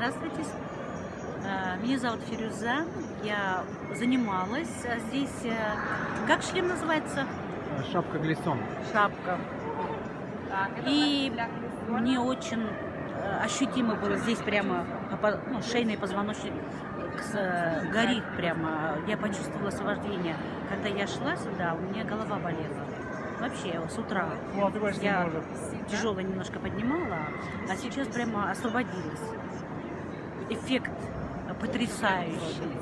Здравствуйте. Э, Меня зовут Фирюза. Я занималась а здесь. э, Как шлем называется? Шапка глисон. Шапка. И мне очень э, ощутимо было здесь прямо ну, шейный позвоночник с- э, горит прямо. Я почувствовала освобождение. Когда я шла сюда, у меня голова болела. Вообще, с утра. Я тяжело немножко поднимала, а сейчас прямо освободилась. Эффект потрясающий.